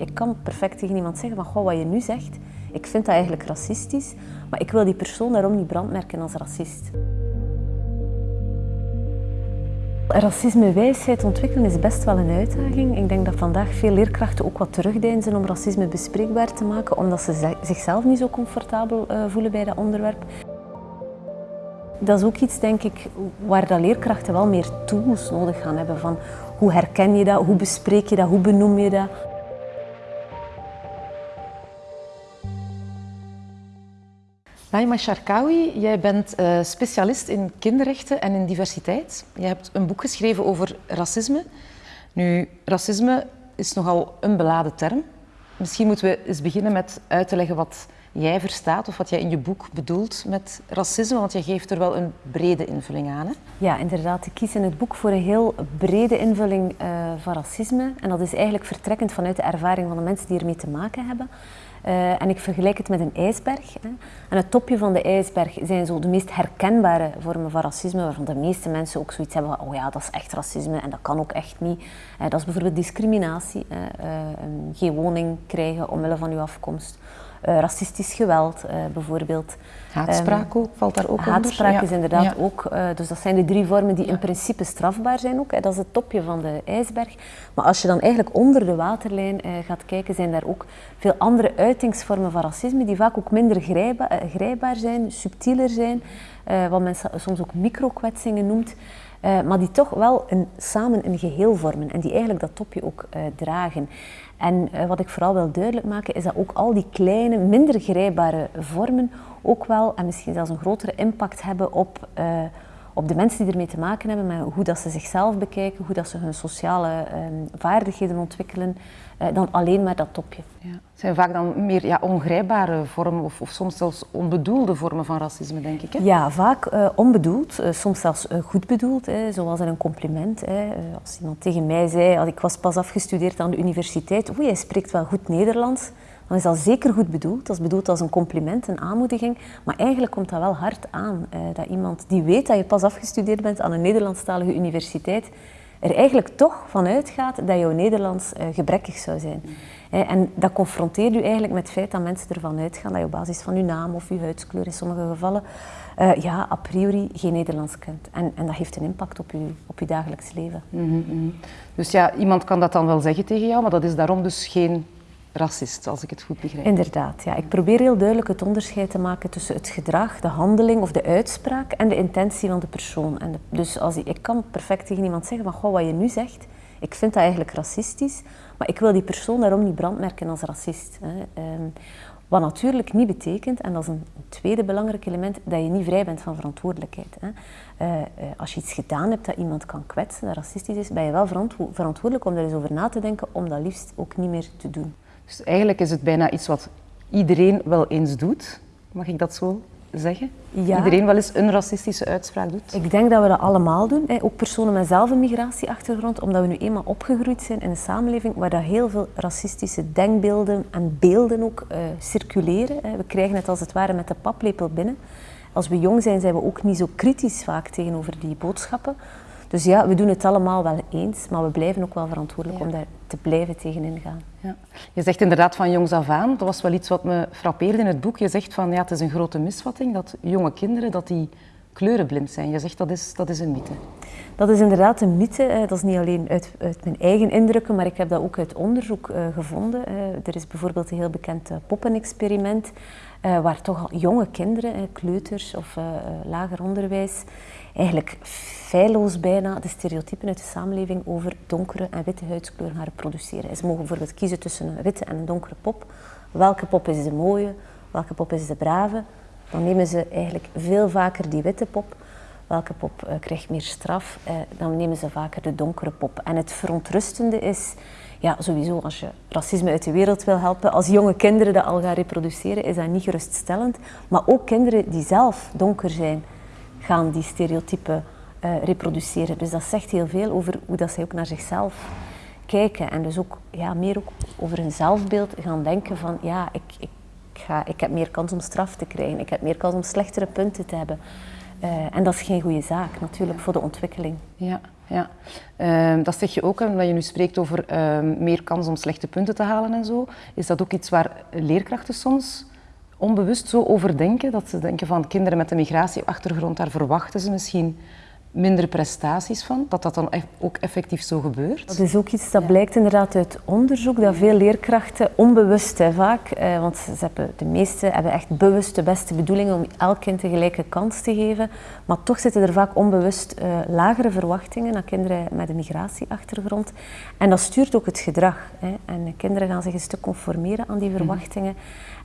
Ik kan perfect tegen iemand zeggen van, goh, wat je nu zegt, ik vind dat eigenlijk racistisch, maar ik wil die persoon daarom niet brandmerken als racist. Racisme-wijsheid ontwikkelen is best wel een uitdaging. Ik denk dat vandaag veel leerkrachten ook wat terugdeinzen om racisme bespreekbaar te maken, omdat ze zichzelf niet zo comfortabel eh, voelen bij dat onderwerp. Dat is ook iets, denk ik, waar dat leerkrachten wel meer tools nodig gaan hebben. Van hoe herken je dat, hoe bespreek je dat, hoe benoem je dat. Naima Sharkawi, jij bent uh, specialist in kinderrechten en in diversiteit. Je hebt een boek geschreven over racisme. Nu, racisme is nogal een beladen term. Misschien moeten we eens beginnen met uit te leggen wat jij verstaat of wat jij in je boek bedoelt met racisme, want je geeft er wel een brede invulling aan. Hè? Ja, inderdaad. Ik kies in het boek voor een heel brede invulling uh, van racisme. En dat is eigenlijk vertrekkend vanuit de ervaring van de mensen die ermee te maken hebben. Uh, en ik vergelijk het met een ijsberg. Hè. En het topje van de ijsberg zijn zo de meest herkenbare vormen van racisme, waarvan de meeste mensen ook zoiets hebben van, oh ja, dat is echt racisme en dat kan ook echt niet. Uh, dat is bijvoorbeeld discriminatie, uh, geen woning krijgen omwille van uw afkomst. Uh, racistisch geweld uh, bijvoorbeeld. Haatspraak ook, valt daar ook onder? Haatspraak is inderdaad ook, uh, dus dat zijn de drie vormen die in principe strafbaar zijn ook. Hè. Dat is het topje van de ijsberg. Maar als je dan eigenlijk onder de waterlijn gaat kijken, zijn daar ook veel andere uitingsvormen van racisme die vaak ook minder grijpbaar zijn, subtieler zijn, wat men soms ook microkwetsingen noemt. Uh, maar die toch wel een, samen een geheel vormen en die eigenlijk dat topje ook uh, dragen. En uh, wat ik vooral wil duidelijk maken is dat ook al die kleine, minder grijpbare vormen ook wel en misschien zelfs een grotere impact hebben op, op de mensen die ermee te maken hebben, met hoe dat ze zichzelf bekijken, hoe dat ze hun sociale um, vaardigheden ontwikkelen, uh, dan alleen maar dat topje. Ja. Het zijn vaak dan meer ja, ongrijpbare vormen of, of, soms zelfs onbedoelde vormen van racisme, denk ik. Hè? Ja, vaak uh, onbedoeld, uh, soms zelfs goed bedoeld, hè, zoals in een compliment. Hè. als iemand tegen mij zei, als ik was pas afgestudeerd aan de universiteit, oeh, jij spreekt wel goed Nederlands dan is dat zeker goed bedoeld. Dat is bedoeld als een compliment, een aanmoediging. Maar eigenlijk komt dat wel hard aan. Eh, dat iemand die weet dat je pas afgestudeerd bent aan een Nederlandstalige universiteit, er eigenlijk toch van uitgaat dat jouw Nederlands eh, gebrekkig zou zijn. Eh, en dat confronteert u eigenlijk met het feit dat mensen ervan uitgaan dat je op basis van uw naam of uw huidskleur in sommige gevallen uh, ja, a priori geen Nederlands kent. En, en dat heeft een impact op uw, op uw dagelijks leven. Mm -hmm. Dus ja, iemand kan dat dan wel zeggen tegen jou, maar dat is daarom dus geen racist, als ik het goed begrijp. Inderdaad, ja. Ik probeer heel duidelijk het onderscheid te maken tussen het gedrag, de handeling of de uitspraak en de intentie van de persoon. En dus als ik, ik kan perfect tegen iemand zeggen van, goh, wat je nu zegt, ik vind dat eigenlijk racistisch, maar ik wil die persoon daarom niet brandmerken als racist. Hè. Um, wat natuurlijk niet betekent, en dat is een tweede belangrijk element, dat je niet vrij bent van verantwoordelijkheid. Hè. Uh, uh, als je iets gedaan hebt dat iemand kan kwetsen, dat racistisch is, ben je wel verantwo verantwoordelijk om er eens over na te denken om dat liefst ook niet meer te doen. Dus eigenlijk is het bijna iets wat iedereen wel eens doet. Mag ik dat zo zeggen? Ja. Iedereen wel eens een racistische uitspraak doet? Ik denk dat we dat allemaal doen. Hè. Ook personen met zelf een migratieachtergrond, omdat we nu eenmaal opgegroeid zijn in een samenleving waar dat heel veel racistische denkbeelden en beelden ook uh, circuleren. Hè. We krijgen het als het ware met de paplepel binnen. Als we jong zijn, zijn we ook niet zo kritisch vaak tegenover die boodschappen. Dus ja, we doen het allemaal wel eens, maar we blijven ook wel verantwoordelijk ja. om daar te blijven tegenin gaan. Ja. Je zegt inderdaad van jongs af aan, dat was wel iets wat me frappeerde in het boek. Je zegt van ja, het is een grote misvatting dat jonge kinderen dat die kleurenblind zijn. Je zegt dat is, dat is een mythe. Dat is inderdaad een mythe. Dat is niet alleen uit, uit mijn eigen indrukken, maar ik heb dat ook uit onderzoek uh, gevonden. Uh, er is bijvoorbeeld een heel bekend poppenexperiment, waar toch al jonge kinderen, kleuters of lager onderwijs, eigenlijk feilloos bijna de stereotypen uit de samenleving over donkere en witte huidskleur gaan reproduceren. Ze mogen bijvoorbeeld kiezen tussen een witte en een donkere pop. Welke pop is de mooie? Welke pop is de brave? Dan nemen ze eigenlijk veel vaker die witte pop. Welke pop uh, krijgt meer straf? Uh, dan nemen ze vaker de donkere pop. En het verontrustende is, ja, sowieso als je racisme uit de wereld wil helpen, als jonge kinderen dat al gaan reproduceren, is dat niet geruststellend. Maar ook kinderen die zelf donker zijn, gaan die stereotypen uh, reproduceren. Dus dat zegt heel veel over hoe dat zij ook naar zichzelf kijken. En dus ook ja, meer ook over hun zelfbeeld gaan denken van ja, ik, ga, ik heb meer kans om straf te krijgen. Ik heb meer kans om slechtere punten te hebben. Uh, en dat is geen goede zaak natuurlijk voor de ontwikkeling. Ja. ja. Ehm, dat zeg je ook, omdat je nu spreekt over ehm, meer kans om slechte punten te halen en zo. Is dat ook iets waar leerkrachten soms onbewust zo over denken? Dat ze denken van kinderen met een migratieachtergrond, daar verwachten ze misschien minder prestaties van, dat dat dan ook effectief zo gebeurt? Dat is ook iets dat blijkt inderdaad uit onderzoek, dat veel leerkrachten onbewust hè, vaak, eh, want ze hebben, de meeste hebben echt bewust de beste bedoelingen om elk kind een gelijke kans te geven, maar toch zitten er vaak onbewust eh, lagere verwachtingen aan kinderen met een migratieachtergrond. En dat stuurt ook het gedrag. Hè. En de kinderen gaan zich een stuk conformeren aan die mhm. verwachtingen.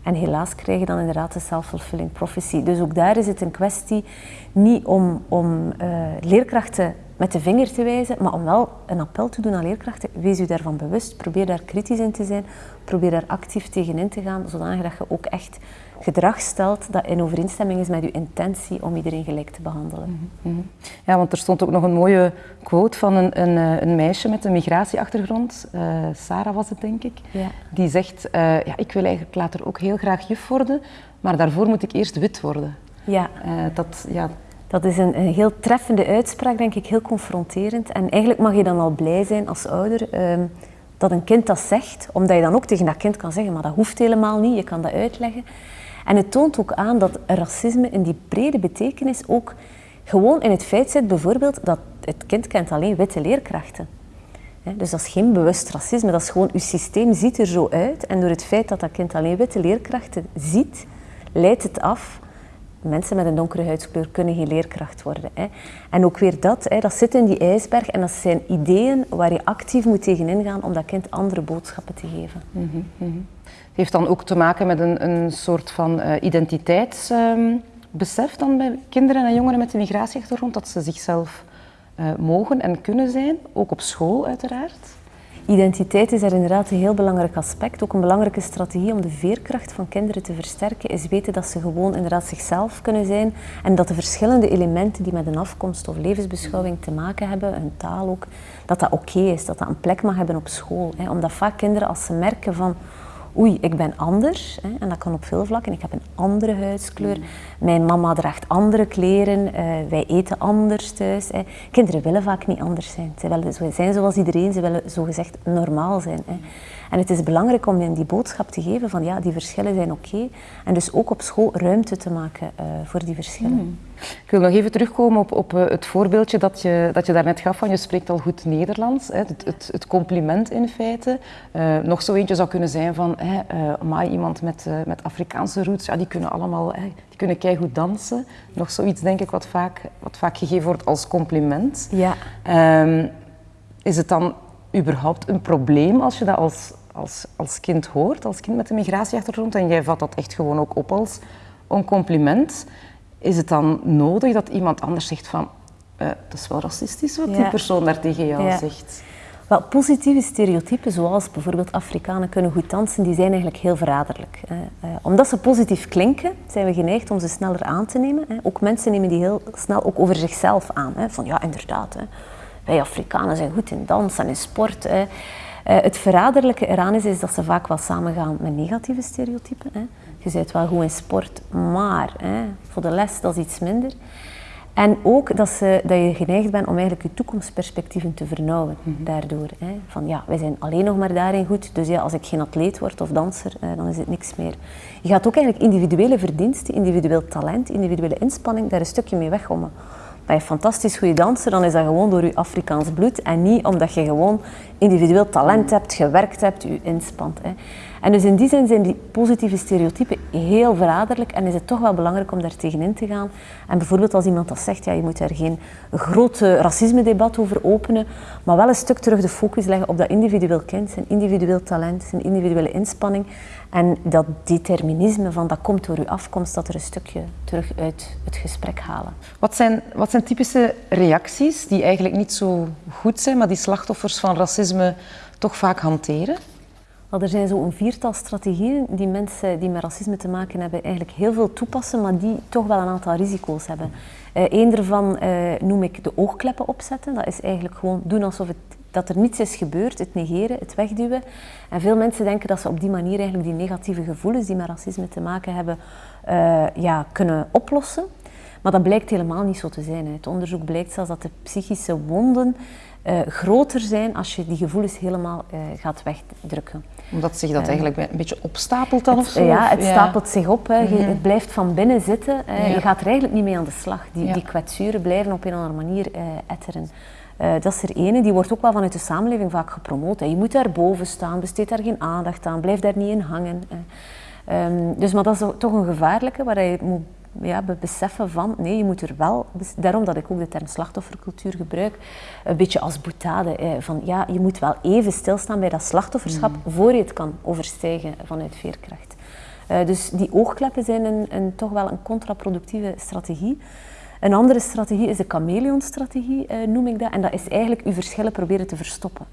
En helaas krijg je dan inderdaad de self-fulfilling prophecy. Dus ook daar is het een kwestie niet om, om uh, leerkrachten met de vinger te wijzen, maar om wel een appel te doen aan leerkrachten. Wees u daarvan bewust, probeer daar kritisch in te zijn, probeer daar actief tegen in te gaan, zodanig dat je ook echt gedrag stelt dat in overeenstemming is met uw intentie om iedereen gelijk te behandelen. Mhm, mhm. Ja, want er stond ook nog een mooie quote van een, een, eh, een meisje met een migratieachtergrond, uh, Sarah was het denk ik, ja. die zegt, uh, ja, ik wil eigenlijk later ook heel graag juf worden, maar daarvoor moet ik eerst wit worden. Ja. dat, ja, dat is een, een, heel treffende uitspraak, denk ik, heel confronterend. En eigenlijk mag je dan al blij zijn als ouder ehm, dat een kind dat zegt, omdat je dan ook tegen dat kind kan zeggen, maar dat hoeft helemaal niet, je kan dat uitleggen. En het toont ook aan dat racisme in die brede betekenis ook gewoon in het feit zit, bijvoorbeeld, dat het kind kent alleen witte leerkrachten. Dus dat is geen bewust racisme, dat is gewoon, uw systeem ziet er zo uit. En door het feit dat dat kind alleen witte leerkrachten ziet, leidt het af mensen met een donkere huidskleur kunnen geen leerkracht worden. Hè. En ook weer dat, hè, dat zit in die ijsberg en dat zijn ideeën waar je actief moet tegenin gaan om dat kind andere boodschappen te geven. Mm -hmm. Het heeft dan ook te maken met een, een soort van uh, identiteitsbesef dan bij kinderen en jongeren met een migratieachtergrond, dat ze zichzelf uh, mogen en kunnen zijn, ook op school uiteraard. Identiteit is daar inderdaad een heel belangrijk aspect. Ook een belangrijke strategie om de veerkracht van kinderen te versterken is weten dat ze gewoon inderdaad zichzelf kunnen zijn en dat de verschillende elementen die met een afkomst of levensbeschouwing te maken hebben, hun taal ook, dat dat oké is, dat dat een plek mag hebben op school. Omdat vaak kinderen als ze merken van oei, ik ben anders. Hè, en dat kan op veel vlakken. Ik heb een andere huidskleur. Mijn mama draagt andere kleren. Uh, wij eten anders thuis. Hè. Kinderen willen vaak niet anders zijn. Ze willen zijn zoals iedereen. Ze willen zogezegd normaal zijn. Hè. En het is belangrijk om hen die boodschap te geven van ja, die verschillen zijn oké. En dus ook op school ruimte te maken uh, voor die verschillen. Hmm. Ik wil nog even terugkomen op, op uh, het voorbeeldje dat je, dat je daarnet gaf van je spreekt al goed Nederlands. Hè, het, het, het, compliment in feite. Uh, nog zo eentje zou kunnen zijn van maar iemand met, met Afrikaanse roots, ja, die kunnen allemaal die kunnen keigoed dansen. Nog zoiets denk ik wat vaak, wat vaak gegeven wordt als compliment. Ja. Um, is het dan überhaupt een probleem als je dat als, als, als kind hoort, als kind met een migratieachtergrond, en jij vat dat echt gewoon ook op als een compliment? Is het dan nodig dat iemand anders zegt van, uh, dat is wel racistisch wat die persoon daar tegen jou zegt? Wel, positieve stereotypen, zoals bijvoorbeeld Afrikanen kunnen goed dansen, die zijn eigenlijk heel verraderlijk. Uh, omdat ze positief klinken, zijn we geneigd om ze sneller aan te nemen. Ook mensen nemen die heel snel ook over zichzelf aan. Hè. Van ja, inderdaad, hè. Wij Afrikanen zijn goed in dans en in sport. Hè. Uh, het verraderlijke eraan is, is dat ze vaak wel samengaan met negatieve stereotypen. Hè. Je bent wel goed in sport, maar hè, voor de les dat is iets minder. En ook dat, ze, dat je geneigd bent om eigenlijk je toekomstperspectieven te vernauwen mhm. daardoor. Hè. Van ja, wij zijn alleen nog maar daarin goed, dus ja, als ik geen atleet word of danser, eh, dan is het niks meer. Je gaat ook eigenlijk individuele verdiensten, individueel talent, individuele inspanning daar een stukje mee weggommen. Ben je fantastisch goede danser, dan is dat gewoon door je Afrikaans bloed en niet omdat je gewoon individueel talent hebt, gewerkt hebt, je inspant. Hè. En dus in die zin zijn die positieve stereotypen heel verraderlijk en is het toch wel belangrijk om daar tegenin te gaan. En bijvoorbeeld als iemand dat zegt, ja, je moet daar geen groot racisme-debat over openen, maar wel een stuk terug de focus leggen op dat individueel kind, zijn individueel talent, zijn individuele inspanning en dat determinisme van dat komt door uw afkomst, dat er een stukje terug uit het gesprek halen. Wat zijn, wat zijn typische reacties die eigenlijk niet zo goed zijn, maar die slachtoffers van racisme toch vaak hanteren? Er zijn zo'n viertal strategieën die mensen die met racisme te maken hebben eigenlijk heel veel toepassen, maar die toch wel een aantal risico's hebben. Eén daarvan uh, noem ik de oogkleppen opzetten. Dat is eigenlijk gewoon doen alsof het, dat er niets is gebeurd, het negeren, het wegduwen. En veel mensen denken dat ze op die manier eigenlijk die negatieve gevoelens die met racisme te maken hebben, uh, ja, kunnen oplossen. Maar dat blijkt helemaal niet zo te zijn. Het onderzoek blijkt zelfs dat de psychische wonden uh, groter zijn als je die gevoelens helemaal uh, gaat wegdrukken. Omdat zich dat eigenlijk een beetje opstapelt dan het, of zo? Ja, het stapelt zich op. Hè. Je, mhm. het blijft van binnen zitten. Ja. Je gaat er eigenlijk niet mee aan de slag. Die, die kwetsuren blijven op een of andere manier etteren. Uh, dat is er ene, die wordt ook wel vanuit de samenleving vaak gepromoot. Hè. Je moet daar boven staan, besteed daar geen aandacht aan, blijf daar niet in hangen. Um, dus, maar dat is toch een gevaarlijke waar je moet ja, beseffen van, nee, je moet er wel, daarom dat ik ook de term slachtoffercultuur gebruik, een beetje als boetade, eh, van ja, je moet wel even stilstaan bij dat slachtofferschap mm. voor je het kan overstijgen vanuit veerkracht. Uh, dus die oogkleppen zijn een, een, toch wel een contraproductieve strategie. Een andere strategie is de chameleon-strategie, eh, noem ik dat. En dat is eigenlijk je verschillen proberen te verstoppen.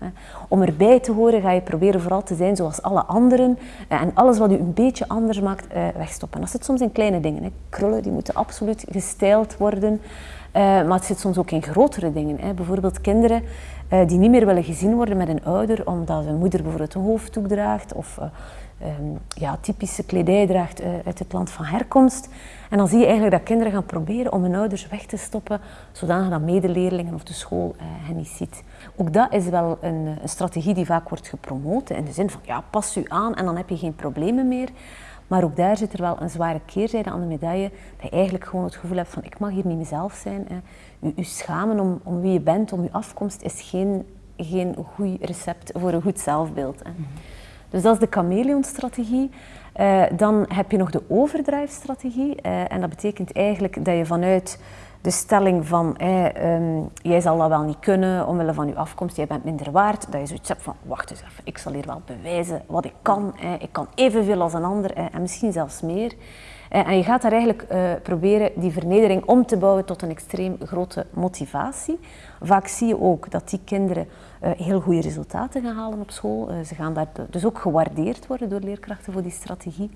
Om erbij te horen ga je proberen vooral te zijn zoals alle anderen. Eh, en alles wat je een beetje anders maakt, eh, wegstoppen. dat zit soms in kleine dingen. Krullen die moeten absoluut gestyled worden. Maar het zit soms ook in grotere dingen. Bijvoorbeeld kinderen die niet meer willen gezien worden met een ouder omdat hun moeder bijvoorbeeld een hoofddoek draagt of um, ja, typische kledij draagt uit het land van herkomst. En dan zie je eigenlijk dat kinderen gaan proberen om hun ouders weg te stoppen, zodanig dat medeleerlingen of de school uh, hen niet ziet. Ook dat is wel een, een, strategie die vaak wordt gepromoot, in de zin van ja, pas u aan en dan heb je geen problemen meer. Maar ook daar zit er wel een zware keerzijde aan de medaille, dat je eigenlijk gewoon het gevoel hebt van ik mag hier niet mezelf zijn. U, u schamen om, om wie je bent, om je afkomst, is geen, geen goed recept voor een goed zelfbeeld. Mhm. Dus dat is de chameleon-strategie. Uh, dan heb je nog de overdrive-strategie. Uh, en dat betekent eigenlijk dat je vanuit de stelling van eh, um, jij zal dat wel niet kunnen omwille van je afkomst, jij bent minder waard, dat je zoiets hebt van wacht eens even, ik zal hier wel bewijzen wat ik kan. ik kan evenveel als een ander en misschien zelfs meer. En je gaat daar eigenlijk proberen die vernedering om te bouwen tot een extreem grote motivatie. Vaak zie je ook dat die kinderen uh, heel goede resultaten gaan halen op school. Ze gaan daar dus ook gewaardeerd worden door leerkrachten voor die strategie.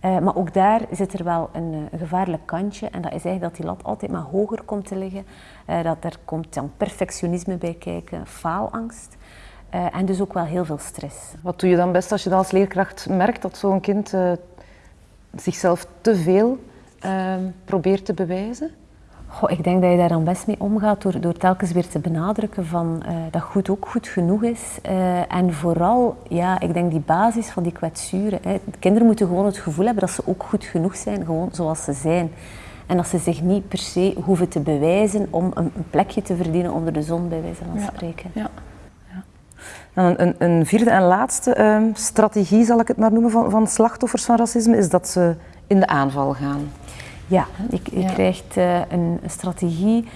Maar ook daar zit er wel een, een, gevaarlijk kantje en dat is eigenlijk dat die lat altijd maar hoger komt te liggen. dat er komt dan perfectionisme bij kijken, faalangst. en dus ook wel heel veel stress. Wat doe je dan best als je dan als leerkracht merkt dat zo'n kind zichzelf te veel probeert te bewijzen? Goh, ik denk dat je daar dan best mee omgaat door, door telkens weer te benadrukken van, uh, dat goed ook goed genoeg is. Uh, en vooral, ja, ik denk die basis van die kwetsuren. Hè. Kinderen moeten gewoon het gevoel hebben dat ze ook goed genoeg zijn, gewoon zoals ze zijn. En dat ze zich niet per se hoeven te bewijzen om een, een plekje te verdienen onder de zon, bij wijze van spreken. Ja. ja. Een, een, vierde en laatste uh, strategie, zal ik het maar noemen, van, van slachtoffers van racisme, is dat ze in de aanval gaan. Ja, je, je krijgt uh, een, een, strategie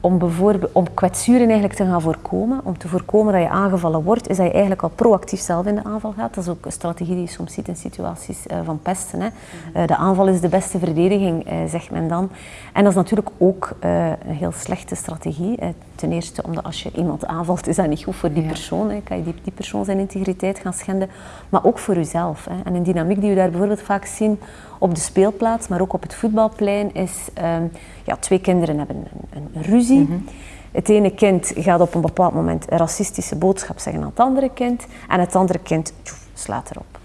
om, bijvoorbeeld, om kwetsuren eigenlijk te gaan voorkomen. Om te voorkomen dat je aangevallen wordt, is dat je eigenlijk al proactief zelf in de aanval gaat. Dat is ook een strategie die je soms ziet in situaties uh, van pesten. Hè. Uh, de aanval is de beste verdediging, zegt men dan. En dat is natuurlijk ook een heel slechte strategie. ten eerste omdat als je iemand aanvalt, is dat niet goed voor die persoon. Hè. Kan je die, die persoon zijn integriteit gaan schenden. Maar ook voor jezelf. Hè. En een dynamiek die we daar bijvoorbeeld vaak zien op de speelplaats, maar ook op het voetbalplein, is um, ja, twee kinderen hebben een, een ruzie. Mm Het ene kind gaat op een bepaald moment een racistische boodschap zeggen aan het andere kind en het andere kind tjoef, slaat erop.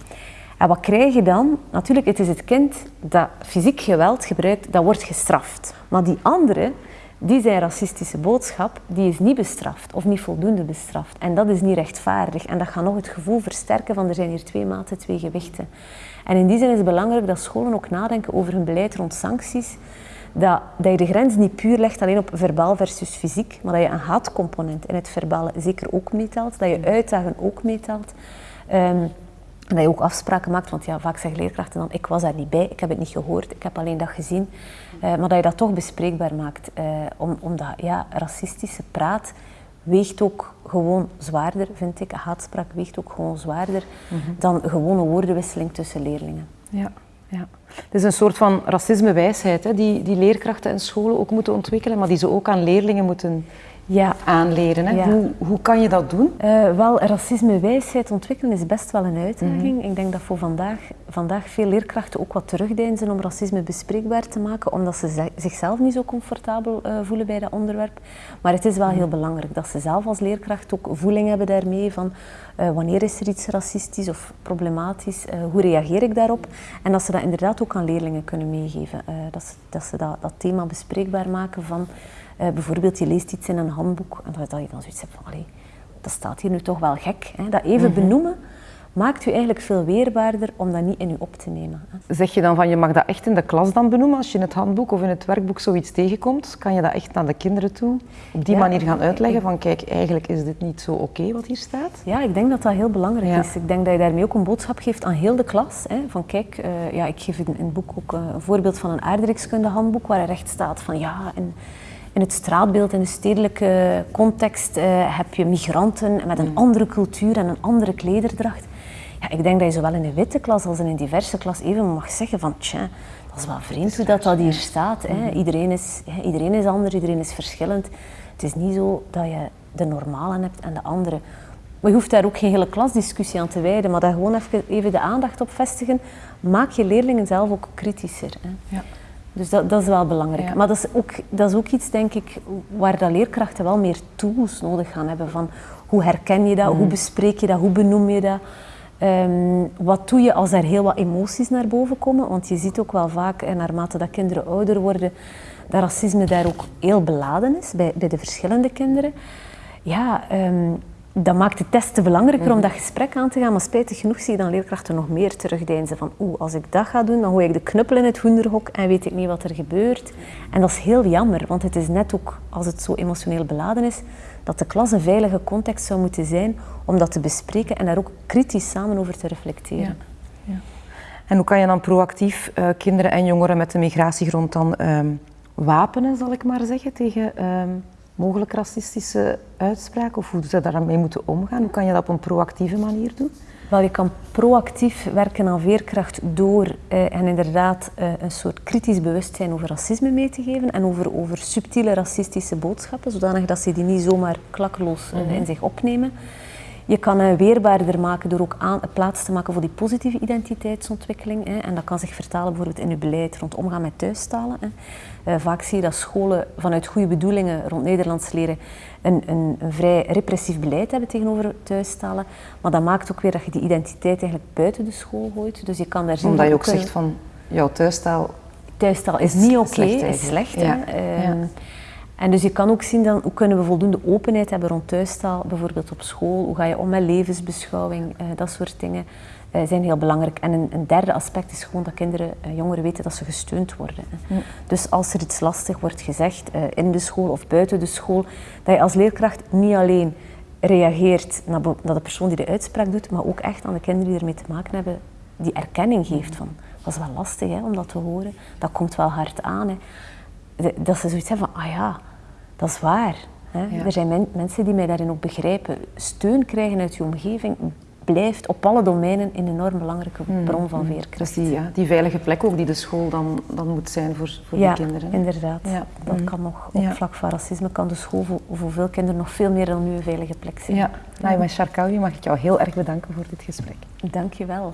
En wat krijg je dan? Natuurlijk, het is het kind dat fysiek geweld gebruikt, dat wordt gestraft. Maar die andere, die zijn racistische boodschap, die is niet bestraft of niet voldoende bestraft. En dat is niet rechtvaardig. En dat gaat nog het gevoel versterken van er zijn hier twee maten, twee gewichten. En in die zin is het belangrijk dat scholen ook nadenken over hun beleid rond sancties. Dat, dat je de grens niet puur legt alleen op verbaal versus fysiek, maar dat je een haatcomponent in het verbale zeker ook meetelt. Dat je uitdagen ook meetelt. Um, en dat je ook afspraken maakt, want ja, vaak zeggen leerkrachten dan, ik was daar niet bij, ik heb het niet gehoord, ik heb alleen dat gezien. Uh, maar dat je dat toch bespreekbaar maakt, uh, om, omdat ja, racistische praat weegt ook gewoon zwaarder, vind ik. Haatspraak weegt ook gewoon zwaarder mm -hmm. dan gewone woordenwisseling tussen leerlingen. Ja, ja. Het is een soort van racismewijsheid die, die leerkrachten en scholen ook moeten ontwikkelen, maar die ze ook aan leerlingen moeten ja. aanleren. Hè? Hoe, hoe kan je dat doen? Uh, wel, racisme-wijsheid ontwikkelen is best wel een uitdaging. Mhm. Ik denk dat voor vandaag, vandaag veel leerkrachten ook wat terugdeinzen om racisme bespreekbaar te maken, omdat ze zichzelf niet zo comfortabel uh, voelen bij dat onderwerp. Maar het is wel heel belangrijk dat ze zelf als leerkracht ook voeling hebben daarmee van Uh, wanneer is er iets racistisch of problematisch? Hoe reageer ik daarop? En dat ze dat inderdaad ook aan leerlingen kunnen meegeven. Dat ze, dat, ze dat, dat, thema bespreekbaar maken van bijvoorbeeld je leest iets in een handboek en dat, je dan zoiets hebt van allee, dat staat hier nu toch wel gek. Hè? Dat even mhm. benoemen maakt u eigenlijk veel weerbaarder om dat niet in u op te nemen. Zeg je dan van je mag dat echt in de klas dan benoemen als je in het handboek of in het werkboek zoiets tegenkomt? Kan je dat echt naar de kinderen toe op die manier gaan uitleggen van kijk, eigenlijk is dit niet zo oké wat hier staat? Ja, ik denk dat dat heel belangrijk is. Ik denk dat je daarmee ook een boodschap geeft aan heel de klas. Hè, van kijk, uh, ja, ik geef in, het boek ook uh, een voorbeeld van een aardrijkskunde handboek waar er echt staat van ja... En, in het straatbeeld, in de stedelijke context, uh, heb je migranten met een mm. andere cultuur en een andere klederdracht. Ja, ik denk dat je zowel in een witte klas als in een diverse klas even mag zeggen van tja, dat is wel vreemd hoe dat, dat hier staat. Hè. Mhm. Iedereen, is, iedereen is anders, iedereen is verschillend. Het is niet zo dat je de normalen hebt en de andere. Maar je hoeft daar ook geen hele klasdiscussie aan te wijden, maar daar gewoon even, even de aandacht op vestigen. Maak je leerlingen zelf ook kritischer. Hè. Ja. Dus dat, dat, is wel belangrijk. Maar dat is, ook, dat is ook iets, denk ik, waar dat leerkrachten wel meer tools nodig gaan hebben. Van hoe herken je dat, hoe mhm. bespreek je dat, hoe benoem je dat. Um, wat doe je als er heel wat emoties naar boven komen? Want je ziet ook wel vaak, en naarmate dat kinderen ouder worden, dat racisme daar ook heel beladen is bij, bij de verschillende kinderen. Ja, um, dat maakt de test te belangrijker om mhm. dat gesprek aan te gaan. Maar spijtig genoeg zie je dan leerkrachten nog meer terugdeinzen van oeh, als ik dat ga doen, dan gooi ik de knuppel in het hoenderhok en weet ik niet wat er gebeurt. En dat is heel jammer, want het is net ook, als het zo emotioneel beladen is, dat de klas een veilige context zou moeten zijn om dat te bespreken en daar ook kritisch samen over te reflecteren. Ja. Ja. En hoe kan je dan proactief uh, kinderen en jongeren met een migratiegrond dan um, wapenen, zal ik maar zeggen, tegen um, mogelijk racistische uitspraken? Of hoe ze daarmee moeten omgaan? Hoe kan je dat op een proactieve manier doen? Wel, je kan proactief werken aan veerkracht door eh, en inderdaad eh, een soort kritisch bewustzijn over racisme mee te geven en over, over subtiele racistische boodschappen, zodanig dat ze die niet zomaar klakkeloos eh, mhm. in zich opnemen. Je kan hen weerbaarder maken door ook aan, plaats te maken voor die positieve identiteitsontwikkeling. Hè. En dat kan zich vertalen bijvoorbeeld in je beleid rond omgaan met thuistalen. Hè. Uh, vaak zie je dat scholen vanuit goede bedoelingen rond Nederlands leren een, een, een, vrij repressief beleid hebben tegenover thuistalen. Maar dat maakt ook weer dat je die identiteit eigenlijk buiten de school gooit. Dus je kan daar Omdat je ook zegt van, jouw thuistaal... Thuistaal is, niet oké, okay, is slecht. Ja. Hè. Ehm, ja. En dus je kan ook zien dan, hoe kunnen we voldoende openheid hebben rond thuistaal, bijvoorbeeld op school. Hoe ga je om met levensbeschouwing, uh, dat soort dingen uh, zijn heel belangrijk. En een, een, derde aspect is gewoon dat kinderen, uh, jongeren weten dat ze gesteund worden. Dus als er iets lastig wordt gezegd in de school of buiten de school, dat je als leerkracht niet alleen reageert naar, naar de persoon die de uitspraak doet, maar ook echt aan de kinderen die ermee te maken hebben, die erkenning geeft van, dat is wel lastig hè, om dat te horen, dat komt wel hard aan. Hè dat ze zoiets hebben van, ah ja, dat is waar. Hè? Er zijn mensen die mij daarin ook begrijpen. Steun krijgen uit je omgeving blijft op alle domeinen een enorm belangrijke mm, bron van mm. veerkracht. Dus die, ja, die veilige plek ook die de school dan, dan moet zijn voor, voor die kinderen. Inderdaad. Ja, dat mm. kan nog op vlak van racisme kan de school voor, voor, veel kinderen nog veel meer dan nu een veilige plek zijn. Ja, nou, Charkaoui mag ik jou heel erg bedanken voor dit gesprek. Dank je wel.